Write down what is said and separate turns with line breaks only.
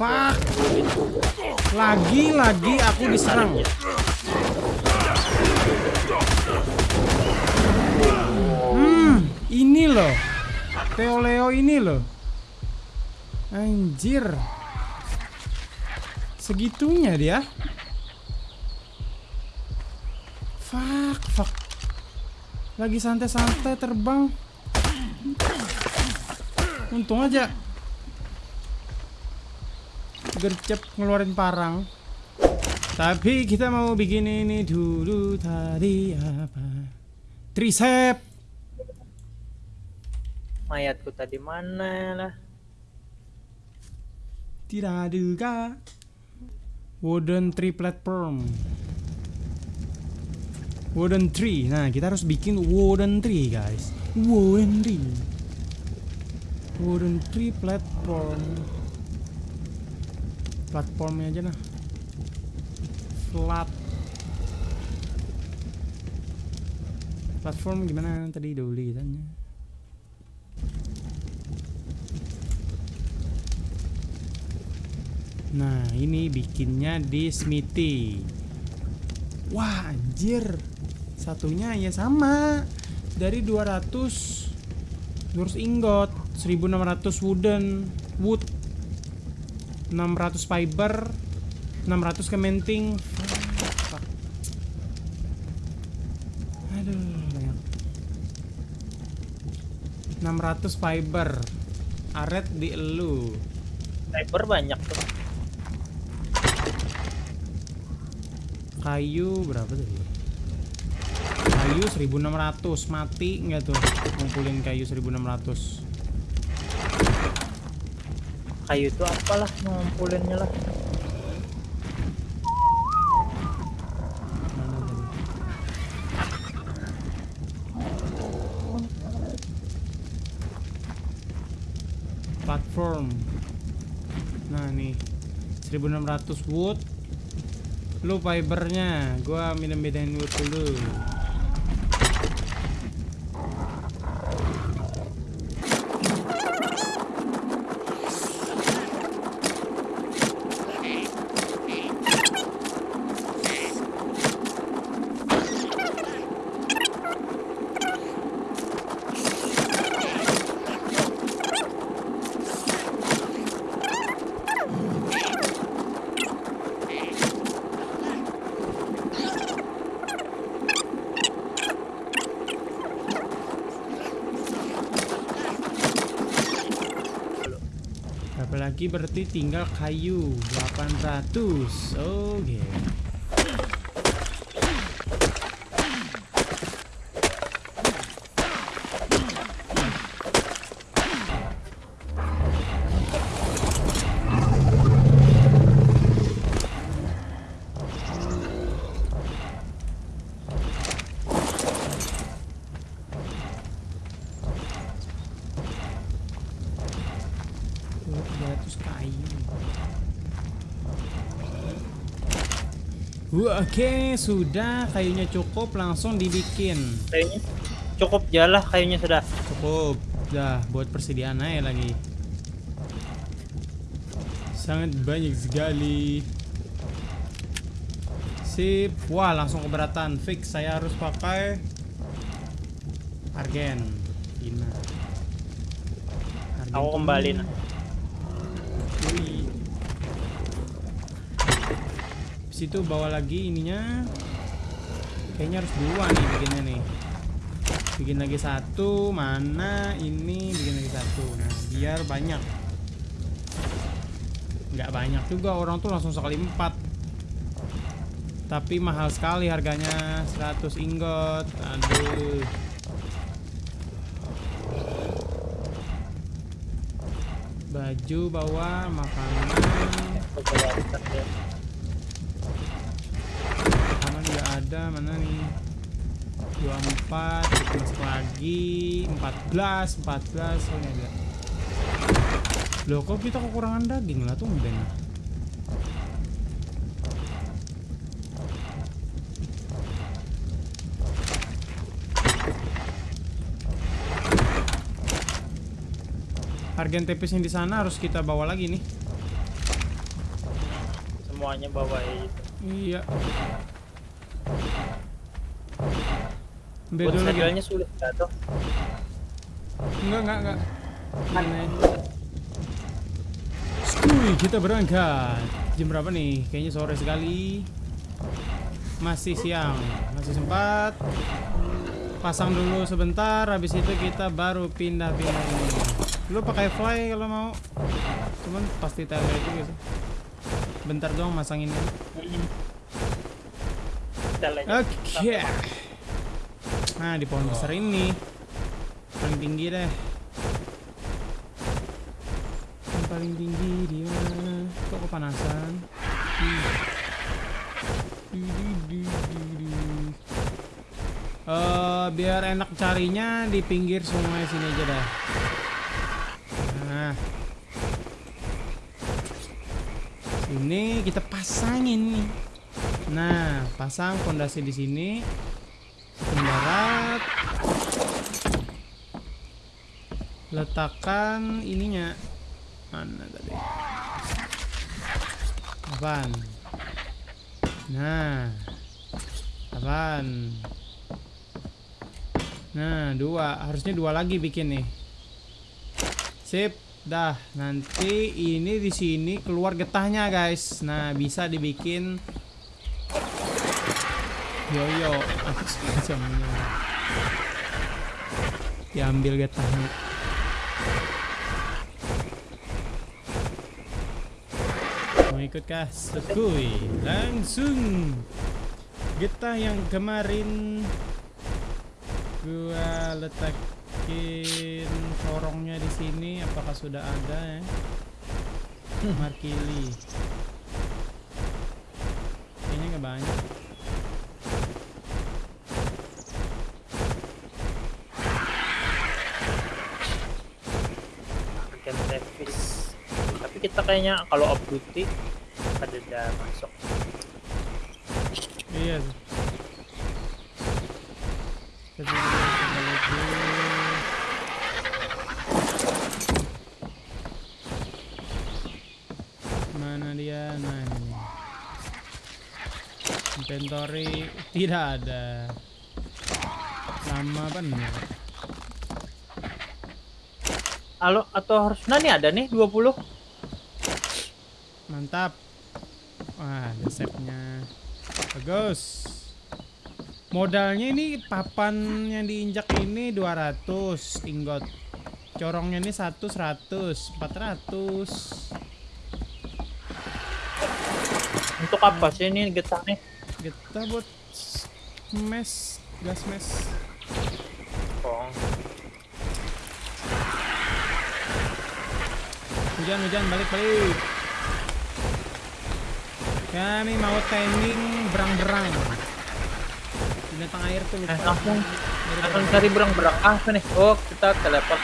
Fuck. Lagi-lagi aku diserang. Hmm, ini loh. Theo Leo ini loh. Anjir. Segitunya dia. Fuck, fuck. Lagi santai-santai terbang. Untung aja. Gercep ngeluarin parang. Tapi kita mau bikin ini dulu tadi apa? Tricep.
Mayatku tadi mana lah?
Tidak juga. Wooden tree platform. Wooden tree. Nah, kita harus bikin wooden tree, guys. Wooden tree. Wooden tree platform. Platformnya aja nah. Flat. Platform gimana tadi dulu kitanya? Nah, ini bikinnya di Smithy. Wah, anjir. Satunya ya sama. Dari 200 200 ingot, 1600 wooden wood, 600 fiber, 600 kementing. Aduh, banyak. 600 fiber. Aret di elu.
Sniper banyak tuh.
Kayu berapa tadi? Kayu 1600 mati nggak tuh ngumpulin kayu 1600
Kayu itu apalah ngumpulinnya lah.
Platform. Nah nih 1600 wood. Lu fibernya, gua minum bedain wood dulu. Lagi berarti tinggal kayu 800 Oke Oh, 200 kayu Wah, Oke sudah. Kayunya cukup langsung dibikin.
Kayunya cukup jalah kayunya sudah.
Cukup. Dah buat persediaan aja lagi. Sangat banyak sekali. Sip. Wah langsung keberatan. Fix saya harus pakai Argen. Ina Argen
Aku
tuh- Situ bawa lagi ininya. Kayaknya harus dua nih bikinnya nih. Bikin lagi satu, mana ini bikin lagi satu. Nah, biar banyak. Nggak banyak juga orang tuh langsung sekali empat. Tapi mahal sekali harganya 100 ingot. Aduh. Baju bawa makanan.
Aku coba lihat ya.
Makanan nggak ada mana nih 24 kita masuk lagi 14 14 oh ini ada loh kok kita kekurangan daging lah tuh ben Harga tipis yang di sana harus kita bawa lagi nih
semuanya bawa itu.
Iya. Ambil dulu lagi.
sulit gak tuh?
Enggak, enggak, enggak. Aneh. Skuy, kita berangkat. Jam berapa nih? Kayaknya sore sekali. Masih siang, masih sempat. Pasang dulu sebentar, habis itu kita baru pindah-pindah ini. Lu pakai fly kalau mau. Cuman pasti tele juga sih. Bentar doang masang ini. Oke. Nah, di pohon besar ini. Paling tinggi deh. Yang paling tinggi di mana? Kok kepanasan? Eh, biar enak carinya di pinggir sungai sini aja dah. Nah. Sini kita pasangin nih. Nah, pasang fondasi di sini. Darat. Letakkan ininya. Mana tadi? Apaan? Nah. Apaan? Nah, dua. Harusnya dua lagi bikin nih. Sip. Dah, nanti ini di sini keluar getahnya, guys. Nah, bisa dibikin yoyo semacamnya. Diambil getahnya. Mau ikut kah? Sekui. Langsung. Getah yang kemarin gua letakin sorongnya di sini apakah sudah ada ya? Markili.
Kita kayaknya kalau off duty ada udah masuk.
Iya. Mana dia? Nah ini. Inventory tidak ada. Lama bener.
Halo atau harus nani ada nih 20?
Mantap. Wah, ada save-nya. Bagus. Modalnya ini papan yang diinjak ini 200 ingot. Corongnya ini 1 100, 400.
Untuk apa sih ini getah nih?
Kita buat mes, gas mes.
Oh,
Hujan, hujan, balik, balik. Kami mau timing berang-berang. Binatang air tuh lupa.
eh, langsung langsung cari berang-berang ah nih. Oh, kita teleport.